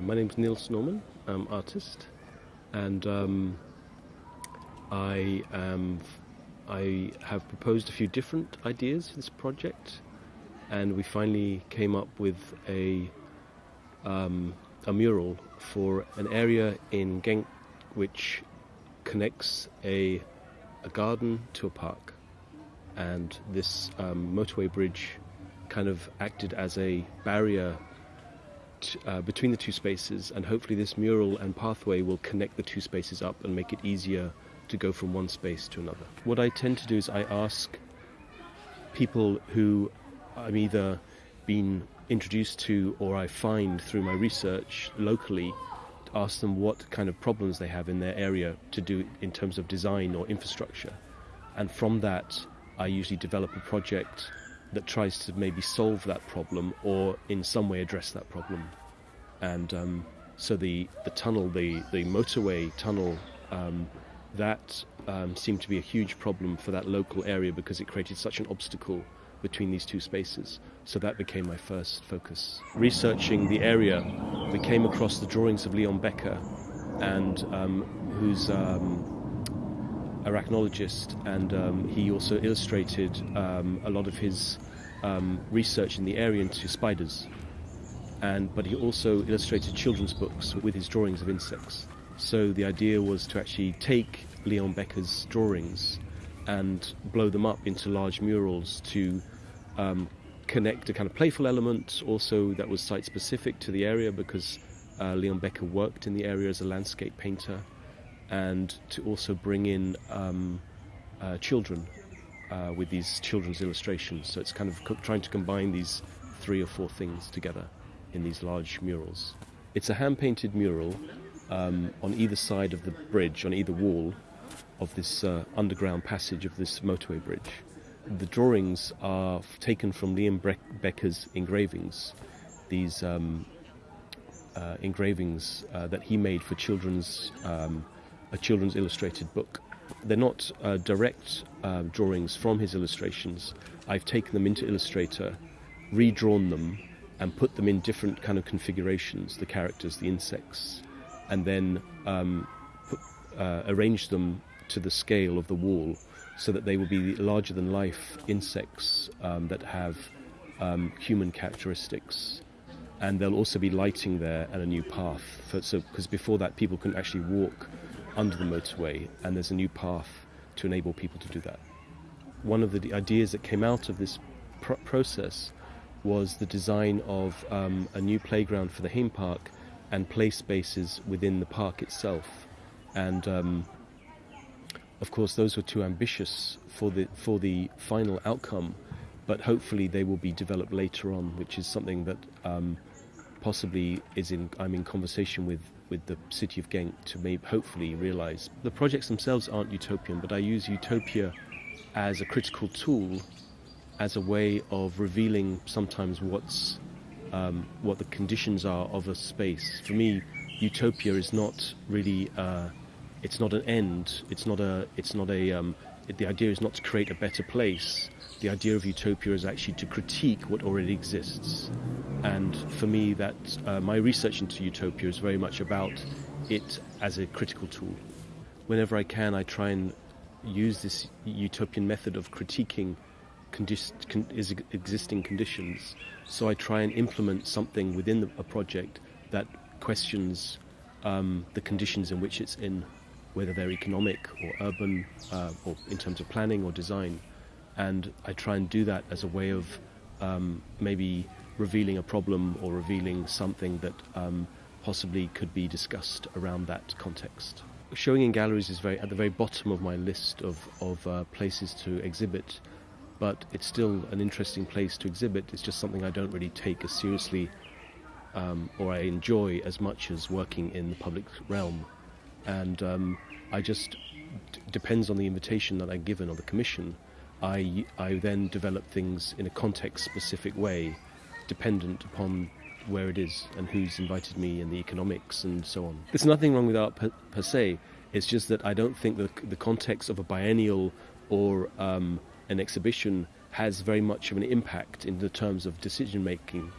My name's Nils Norman. I'm artist, and um, I am. I have proposed a few different ideas for this project, and we finally came up with a um, a mural for an area in Genk which connects a a garden to a park, and this um, motorway bridge kind of acted as a barrier uh, between the two spaces, and hopefully this mural and pathway will connect the two spaces up and make it easier to go from one space to another. What I tend to do is I ask people who I'm either been introduced to or I find through my research locally to ask them what kind of problems they have in their area to do in terms of design or infrastructure. And from that, I usually develop a project that tries to maybe solve that problem or in some way address that problem. And um, so the, the tunnel, the, the motorway tunnel, um, that um, seemed to be a huge problem for that local area because it created such an obstacle between these two spaces. So that became my first focus. Researching the area, we came across the drawings of Leon Becker, and um, who's um, arachnologist, and um, he also illustrated um, a lot of his um, research in the area into spiders. And but he also illustrated children's books with his drawings of insects. So the idea was to actually take Leon Becker's drawings and blow them up into large murals to um, connect a kind of playful element, also that was site specific to the area because uh, Leon Becker worked in the area as a landscape painter, and to also bring in um, uh, children uh, with these children's illustrations. So it's kind of co- trying to combine these three or four things together in these large murals. It's a hand painted mural um, on either side of the bridge, on either wall of this uh, underground passage of this motorway bridge. The drawings are taken from Liam Bre- Becker's engravings, these um, uh, engravings uh, that he made for children's um, a children's illustrated book. They're not uh, direct uh, drawings from his illustrations. I've taken them into Illustrator, redrawn them, and put them in different kind of configurations, the characters, the insects, and then um, put, uh, arranged them to the scale of the wall so that they will be larger than life insects um, that have um, human characteristics. And there'll also be lighting there and a new path. For, so, because before that, people couldn't actually walk under the motorway, and there's a new path to enable people to do that. One of the ideas that came out of this pr- process was the design of um, a new playground for the Hame Park and play spaces within the park itself. And um, of course, those were too ambitious for the for the final outcome, but hopefully they will be developed later on, which is something that um, possibly is in I'm in conversation with with the city of Genk to maybe hopefully realise. The projects themselves aren't utopian, but I use utopia as a critical tool, as a way of revealing sometimes what's um, what the conditions are of a space. For me, utopia is not really. Uh, it's not an end. It's not a. It's not a. Um, the idea is not to create a better place. The idea of utopia is actually to critique what already exists. And for me, that uh, my research into utopia is very much about it as a critical tool. Whenever I can, I try and use this utopian method of critiquing condis- con- is existing conditions. So I try and implement something within the, a project that questions um, the conditions in which it's in, whether they're economic or urban, uh, or in terms of planning or design. And I try and do that as a way of um, maybe revealing a problem or revealing something that um, possibly could be discussed around that context. Showing in galleries is very at the very bottom of my list of, of uh, places to exhibit, but it's still an interesting place to exhibit. It's just something I don't really take as seriously um, or I enjoy as much as working in the public realm. And um, I just, depends on the invitation that I'm given or the commission, I, I then develop things in a context specific way, dependent upon where it is and who's invited me and the economics and so on. There's nothing wrong with art per, per se, it's just that I don't think the, the context of a biennial or um, an exhibition has very much of an impact in the terms of decision making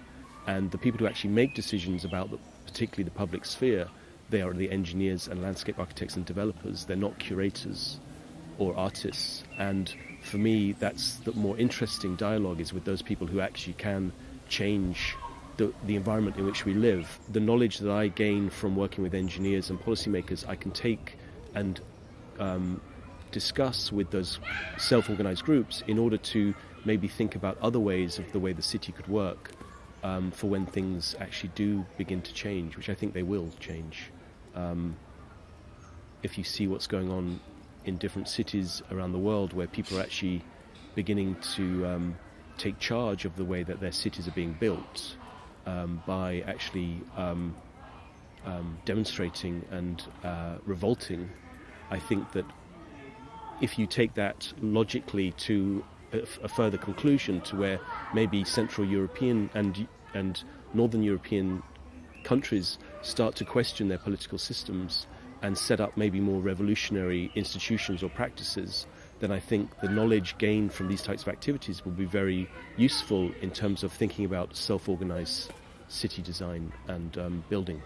and the people who actually make decisions about the, particularly the public sphere, they are the engineers and landscape architects and developers. They're not curators or artists. And for me, that's the more interesting dialogue is with those people who actually can change the, the environment in which we live. The knowledge that I gain from working with engineers and policymakers, I can take and um, discuss with those self organized groups in order to maybe think about other ways of the way the city could work um, for when things actually do begin to change, which I think they will change. Um, if you see what's going on in different cities around the world where people are actually beginning to um, take charge of the way that their cities are being built um, by actually um, um, demonstrating and uh, revolting, I think that if you take that logically to a, a further conclusion to where maybe Central European and and Northern European countries start to question their political systems and set up maybe more revolutionary institutions or practices, then I think the knowledge gained from these types of activities will be very useful in terms of thinking about self organized city design and um, building.